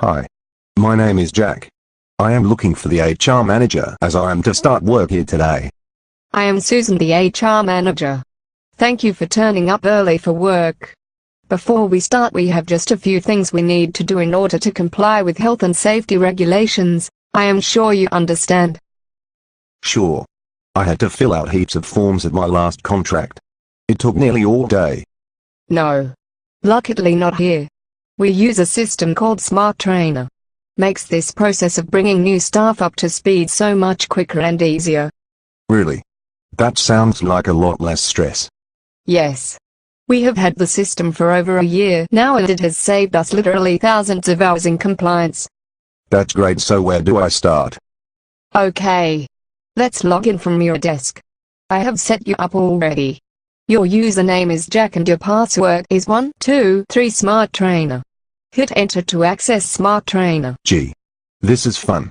Hi. My name is Jack. I am looking for the HR manager as I am to start work here today. I am Susan the HR manager. Thank you for turning up early for work. Before we start we have just a few things we need to do in order to comply with health and safety regulations, I am sure you understand. Sure. I had to fill out heaps of forms at my last contract. It took nearly all day. No. Luckily not here. We use a system called Smart Trainer. Makes this process of bringing new staff up to speed so much quicker and easier. Really? That sounds like a lot less stress. Yes. We have had the system for over a year now and it has saved us literally thousands of hours in compliance. That's great so where do I start? Okay. Let's log in from your desk. I have set you up already. Your username is Jack and your password is 123 Smart Trainer. Hit enter to access Smart Trainer. Gee. This is fun.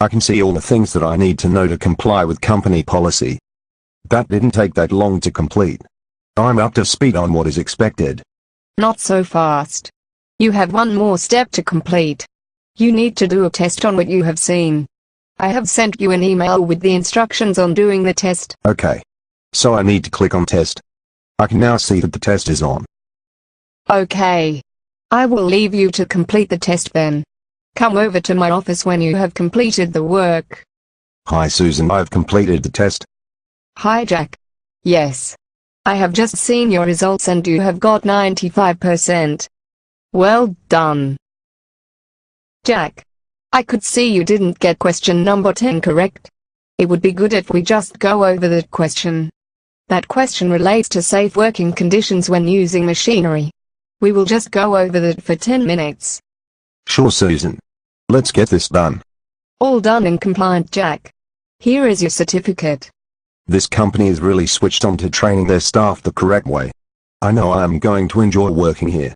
I can see all the things that I need to know to comply with company policy. That didn't take that long to complete. I'm up to speed on what is expected. Not so fast. You have one more step to complete. You need to do a test on what you have seen. I have sent you an email with the instructions on doing the test. Okay. So I need to click on test. I can now see that the test is on. Okay. I will leave you to complete the test then. Come over to my office when you have completed the work. Hi Susan I've completed the test. Hi Jack. Yes. I have just seen your results and you have got 95%. Well done. Jack. I could see you didn't get question number 10 correct. It would be good if we just go over that question. That question relates to safe working conditions when using machinery. We will just go over that for 10 minutes. Sure Susan. Let's get this done. All done and compliant Jack. Here is your certificate. This company is really switched on to training their staff the correct way. I know I am going to enjoy working here.